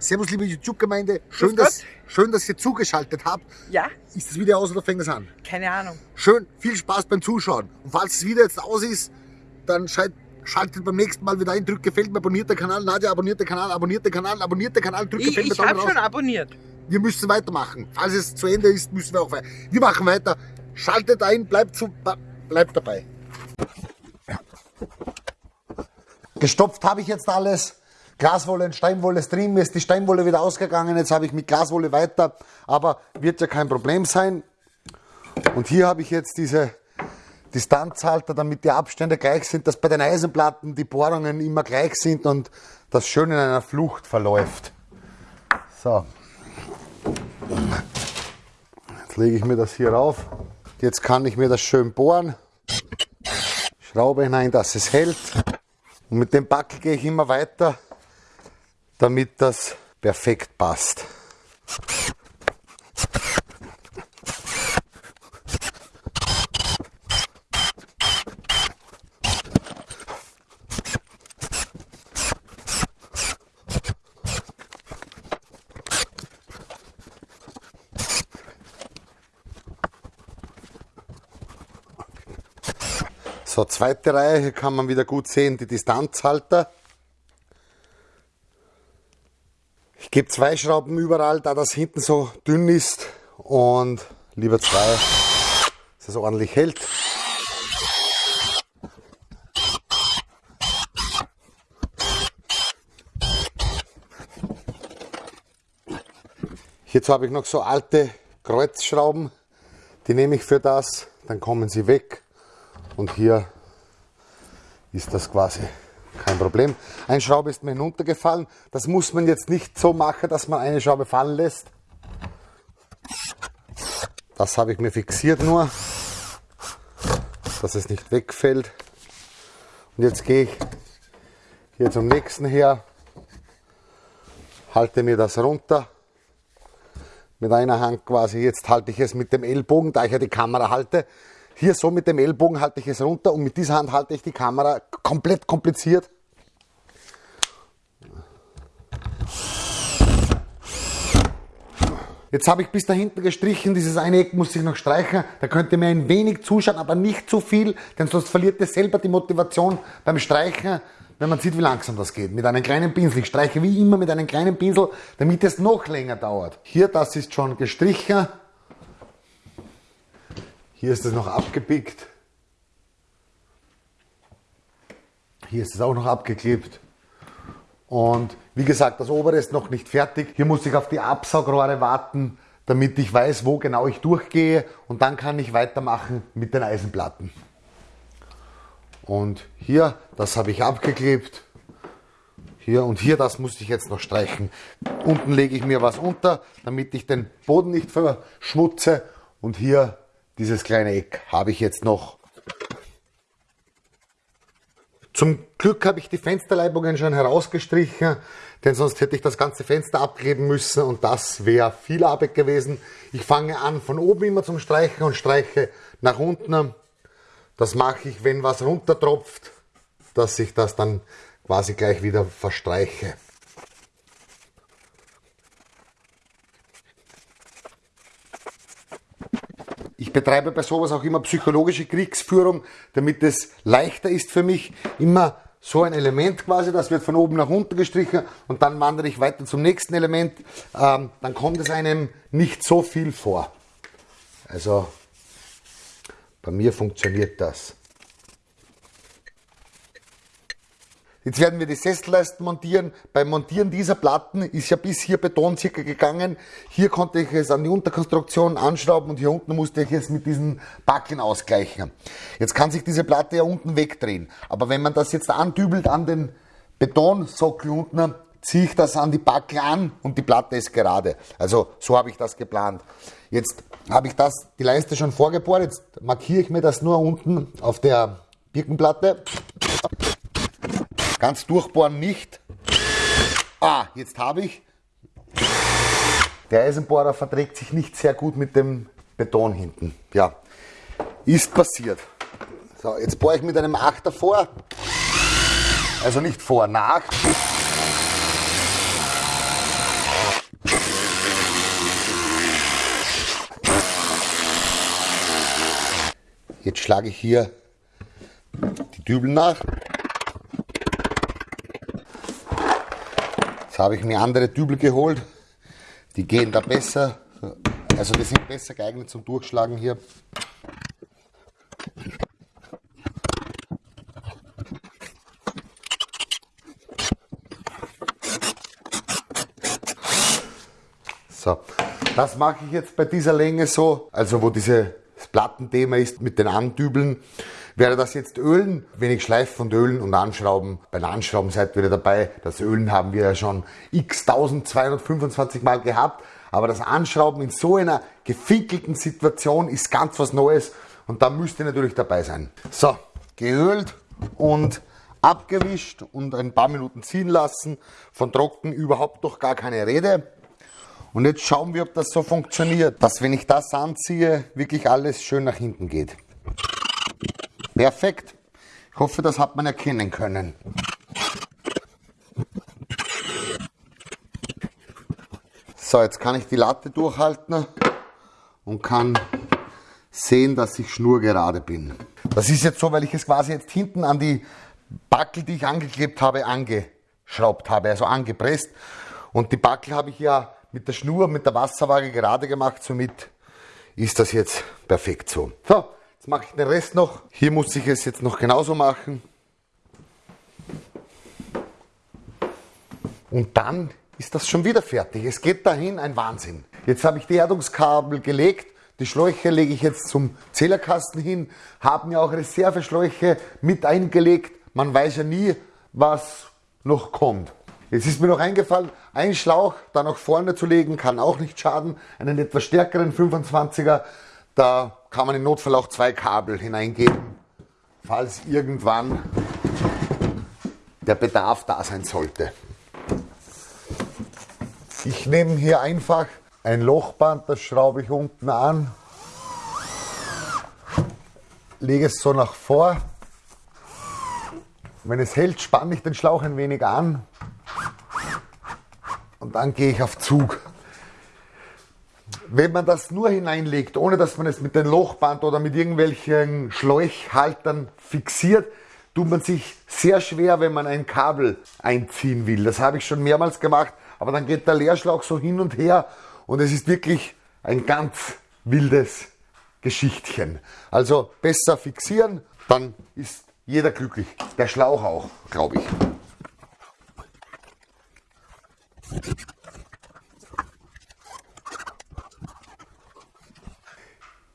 Servus, liebe YouTube-Gemeinde. Schön, dass, schön, dass ihr zugeschaltet habt. Ja? Ist das Video aus oder fängt es an? Keine Ahnung. Schön, viel Spaß beim Zuschauen. Und falls das Video jetzt aus ist, dann schalt, schaltet beim nächsten Mal wieder ein, drückt gefällt mir, abonniert den Kanal, Nadja, abonniert den Kanal, abonniert den Kanal, abonniert den Kanal, drückt Ich, gefällt mir, ich habe schon abonniert. Wir müssen weitermachen. Falls es zu Ende ist, müssen wir auch weiter. Wir machen weiter. Schaltet ein, bleibt, zu, bleibt dabei. Gestopft habe ich jetzt alles. Glaswolle und Steinwolle drin. Mir ist die Steinwolle wieder ausgegangen. Jetzt habe ich mit Glaswolle weiter. Aber wird ja kein Problem sein. Und hier habe ich jetzt diese Distanzhalter, damit die Abstände gleich sind, dass bei den Eisenplatten die Bohrungen immer gleich sind und das schön in einer Flucht verläuft. So. Jetzt lege ich mir das hier rauf. Jetzt kann ich mir das schön bohren. Schraube hinein, dass es hält. Und mit dem Backel gehe ich immer weiter, damit das perfekt passt. So, zweite Reihe, hier kann man wieder gut sehen, die Distanzhalter. Ich gebe zwei Schrauben überall, da das hinten so dünn ist. Und lieber zwei, dass es ordentlich hält. Hierzu habe ich noch so alte Kreuzschrauben, die nehme ich für das, dann kommen sie weg. Und hier ist das quasi kein Problem. Eine Schraube ist mir hinuntergefallen. Das muss man jetzt nicht so machen, dass man eine Schraube fallen lässt. Das habe ich mir fixiert nur, dass es nicht wegfällt. Und jetzt gehe ich hier zum nächsten her, halte mir das runter mit einer Hand quasi. Jetzt halte ich es mit dem Ellbogen, da ich ja die Kamera halte. Hier so mit dem Ellbogen halte ich es runter und mit dieser Hand halte ich die Kamera komplett kompliziert. Jetzt habe ich bis da hinten gestrichen, dieses eine Eck muss ich noch streichen. Da könnt ihr mir ein wenig zuschauen, aber nicht zu viel, denn sonst verliert ihr selber die Motivation beim Streichen, wenn man sieht, wie langsam das geht. Mit einem kleinen Pinsel. Ich streiche wie immer mit einem kleinen Pinsel, damit es noch länger dauert. Hier, das ist schon gestrichen. Hier ist es noch abgepickt. Hier ist es auch noch abgeklebt. Und wie gesagt, das obere ist noch nicht fertig. Hier muss ich auf die Absaugrohre warten, damit ich weiß, wo genau ich durchgehe. Und dann kann ich weitermachen mit den Eisenplatten. Und hier, das habe ich abgeklebt. Hier und hier, das muss ich jetzt noch streichen. Unten lege ich mir was unter, damit ich den Boden nicht verschmutze. Und hier dieses kleine Eck habe ich jetzt noch. Zum Glück habe ich die Fensterleibungen schon herausgestrichen, denn sonst hätte ich das ganze Fenster abkleben müssen und das wäre viel Arbeit gewesen. Ich fange an von oben immer zum Streichen und streiche nach unten. Das mache ich, wenn was runtertropft, dass ich das dann quasi gleich wieder verstreiche. Ich betreibe bei sowas auch immer psychologische Kriegsführung, damit es leichter ist für mich. Immer so ein Element quasi, das wird von oben nach unten gestrichen und dann wandere ich weiter zum nächsten Element. Ähm, dann kommt es einem nicht so viel vor. Also bei mir funktioniert das. Jetzt werden wir die Sesselleisten montieren. Beim Montieren dieser Platten ist ja bis hier Beton circa gegangen. Hier konnte ich es an die Unterkonstruktion anschrauben und hier unten musste ich es mit diesen Backeln ausgleichen. Jetzt kann sich diese Platte ja unten wegdrehen. Aber wenn man das jetzt andübelt an den Betonsockel unten, ziehe ich das an die Backel an und die Platte ist gerade. Also so habe ich das geplant. Jetzt habe ich das, die Leiste schon vorgebohrt. Jetzt markiere ich mir das nur unten auf der Birkenplatte. Ganz durchbohren nicht. Ah, jetzt habe ich. Der Eisenbohrer verträgt sich nicht sehr gut mit dem Beton hinten. Ja, ist passiert. So, jetzt bohre ich mit einem Achter vor. Also nicht vor, nach. Jetzt schlage ich hier die Dübel nach. Habe ich mir andere Dübel geholt. Die gehen da besser. Also die sind besser geeignet zum Durchschlagen hier. So, das mache ich jetzt bei dieser Länge so, also wo dieses Plattenthema ist mit den Andübeln. Werde das jetzt ölen, wenig schleifen und ölen und anschrauben. Bei Anschrauben seid ihr wieder dabei. Das Ölen haben wir ja schon x 1225 Mal gehabt. Aber das Anschrauben in so einer gefickelten Situation ist ganz was Neues und da müsst ihr natürlich dabei sein. So, geölt und abgewischt und ein paar Minuten ziehen lassen. Von trocken überhaupt noch gar keine Rede. Und jetzt schauen wir, ob das so funktioniert, dass wenn ich das anziehe, wirklich alles schön nach hinten geht. Perfekt. Ich hoffe, das hat man erkennen können. So, jetzt kann ich die Latte durchhalten und kann sehen, dass ich schnurgerade bin. Das ist jetzt so, weil ich es quasi jetzt hinten an die Backel, die ich angeklebt habe, angeschraubt habe, also angepresst. Und die Backel habe ich ja mit der Schnur, mit der Wasserwaage gerade gemacht, somit ist das jetzt perfekt so. So, mache ich den Rest noch. Hier muss ich es jetzt noch genauso machen. Und dann ist das schon wieder fertig. Es geht dahin, ein Wahnsinn. Jetzt habe ich die Erdungskabel gelegt. Die Schläuche lege ich jetzt zum Zählerkasten hin. Haben ja auch Reserveschläuche mit eingelegt. Man weiß ja nie, was noch kommt. Jetzt ist mir noch eingefallen, ein Schlauch da nach vorne zu legen, kann auch nicht schaden. Einen etwas stärkeren 25er, da kann man im Notfall auch zwei Kabel hineingeben, falls irgendwann der Bedarf da sein sollte. Ich nehme hier einfach ein Lochband, das schraube ich unten an, lege es so nach vor. Wenn es hält, spanne ich den Schlauch ein wenig an und dann gehe ich auf Zug. Wenn man das nur hineinlegt, ohne dass man es mit dem Lochband oder mit irgendwelchen Schläuchhaltern fixiert, tut man sich sehr schwer, wenn man ein Kabel einziehen will. Das habe ich schon mehrmals gemacht, aber dann geht der Leerschlauch so hin und her und es ist wirklich ein ganz wildes Geschichtchen. Also besser fixieren, dann ist jeder glücklich. Der Schlauch auch, glaube ich.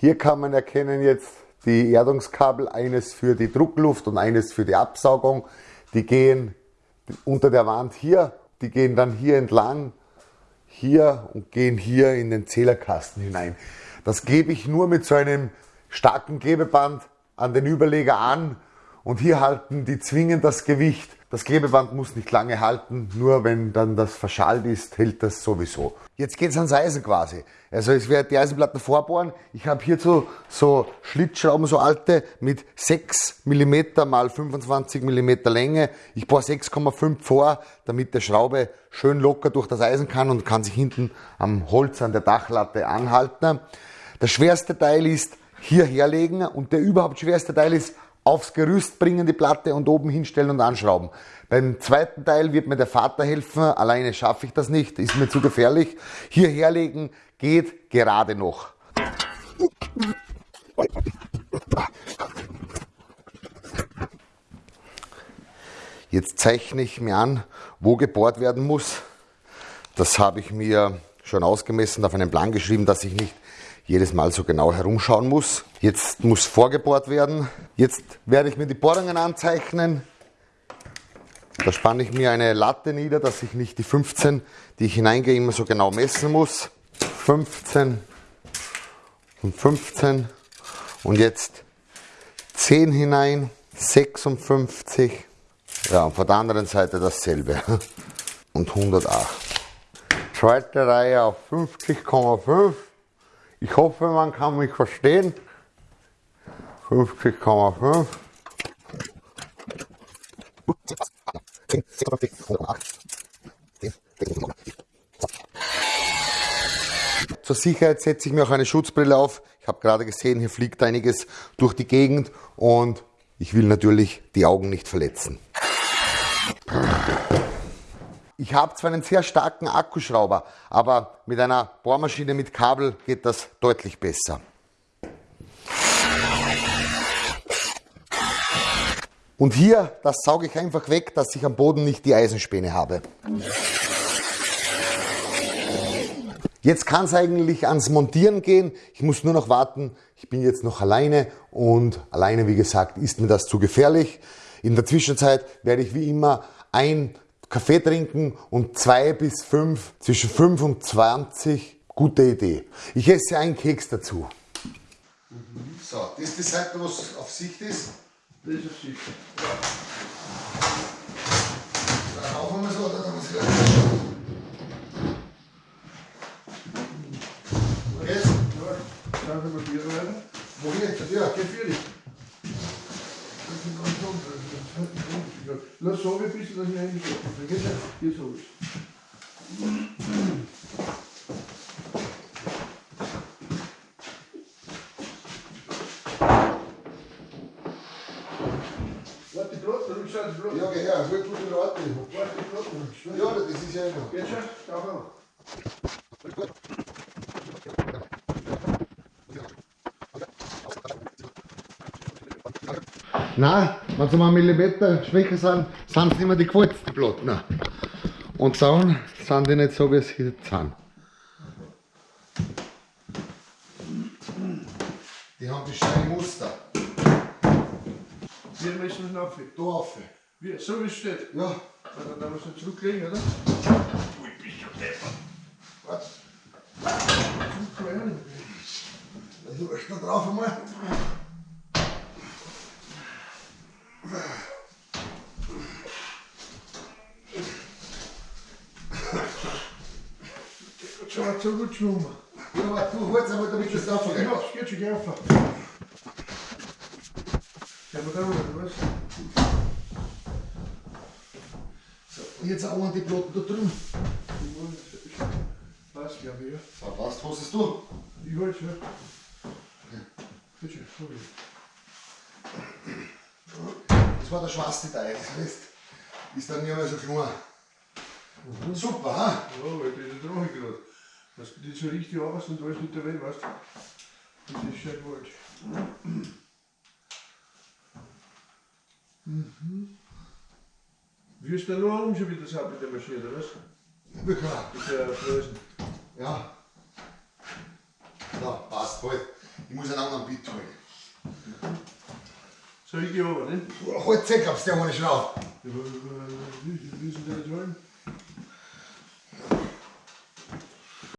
Hier kann man erkennen jetzt die Erdungskabel, eines für die Druckluft und eines für die Absaugung. Die gehen unter der Wand hier, die gehen dann hier entlang, hier und gehen hier in den Zählerkasten hinein. Das gebe ich nur mit so einem starken Klebeband an den Überleger an und hier halten die zwingend das Gewicht das Klebeband muss nicht lange halten, nur wenn dann das verschallt ist, hält das sowieso. Jetzt geht es ans Eisen quasi. Also ich werde die Eisenplatten vorbohren. Ich habe hierzu so Schlitzschrauben, so alte, mit 6 mm mal 25 mm Länge. Ich bohre 6,5 vor, damit der Schraube schön locker durch das Eisen kann und kann sich hinten am Holz an der Dachlatte anhalten. Das schwerste Teil ist hier herlegen und der überhaupt schwerste Teil ist aufs Gerüst bringen die Platte und oben hinstellen und anschrauben. Beim zweiten Teil wird mir der Vater helfen, alleine schaffe ich das nicht, ist mir zu gefährlich. Hier herlegen geht gerade noch. Jetzt zeichne ich mir an, wo gebohrt werden muss. Das habe ich mir schon ausgemessen, auf einen Plan geschrieben, dass ich nicht jedes Mal so genau herumschauen muss. Jetzt muss vorgebohrt werden. Jetzt werde ich mir die Bohrungen anzeichnen. Da spanne ich mir eine Latte nieder, dass ich nicht die 15, die ich hineingehe, immer so genau messen muss. 15 und 15 und jetzt 10 hinein, 56. Ja, und von der anderen Seite dasselbe. Und 108. Zweite Reihe auf 50,5. Ich hoffe, man kann mich verstehen. 50,5. Zur Sicherheit setze ich mir auch eine Schutzbrille auf. Ich habe gerade gesehen, hier fliegt einiges durch die Gegend und ich will natürlich die Augen nicht verletzen. Ich habe zwar einen sehr starken Akkuschrauber, aber mit einer Bohrmaschine mit Kabel geht das deutlich besser. Und hier, das sauge ich einfach weg, dass ich am Boden nicht die Eisenspäne habe. Jetzt kann es eigentlich ans Montieren gehen. Ich muss nur noch warten. Ich bin jetzt noch alleine und alleine, wie gesagt, ist mir das zu gefährlich. In der Zwischenzeit werde ich wie immer ein Kaffee trinken und zwei bis fünf, zwischen fünf und zwanzig. Gute Idee. Ich esse einen Keks dazu. So, das ist die Seite, was auf Sicht ist. Das ist auf Sicht. Dann rauchen wir so, oder dann muss ich Jetzt? Ja, dann können wir Bier rein. Wo geht's? Ja. Geh für dich. Das ist ganz anders. Das ist ein Unterschied. Lass so ein bisschen, dass ich reingehe. Dann geht's ja. Hier so ist. Warte, die Brot, dann schaut die Brot. Ja, geh her, gut, gute Leute. Warte, die Brot, dann schaut. Ja, das ist ja immer. Geht schon? Schau mal. Nein, wenn sie mal einen Millimeter schwächer sind, sind es immer die gewalzten Platten. Und Sauen sind die nicht so, wie sie jetzt sind. Die haben die scheine Muster. Wir müssen es noch Da rauf. Wie, so wie es steht. Ja, Dann dann müssen wir zurücklegen, oder? warte. Zurücklegen. Du hast da drauf einmal. Schau mal, so gut schwimmen. Ja, aber du holst einmal, damit das drauf geht. Ja, es geht schon gerne. Ja, aber dann oder was? So, und jetzt auch an die Platten da drüben. Passt, glaube ich, ja. So, was hast du? Ich halte schon. Bitte, sorry. Das war der schwarze Teil. Das heißt, ist dann nicht mehr so klein. Super, ha? Ja, weil das ist traurig gerade. Du nicht so richtig arbeitest und alles nicht dabei, weißt du? Das ist schon gewollt. Mhm. Wie ist der nur schon wieder so mit der Maschine, oder was? Wirklich. Mit der Flößen. Ja. Ja, passt halt. Ich muss einen anderen Beat holen. So, ich gehe runter, ne? Halt Zeck, hab's der ohne Schraub. Ja, aber, äh, Wie wie ist denn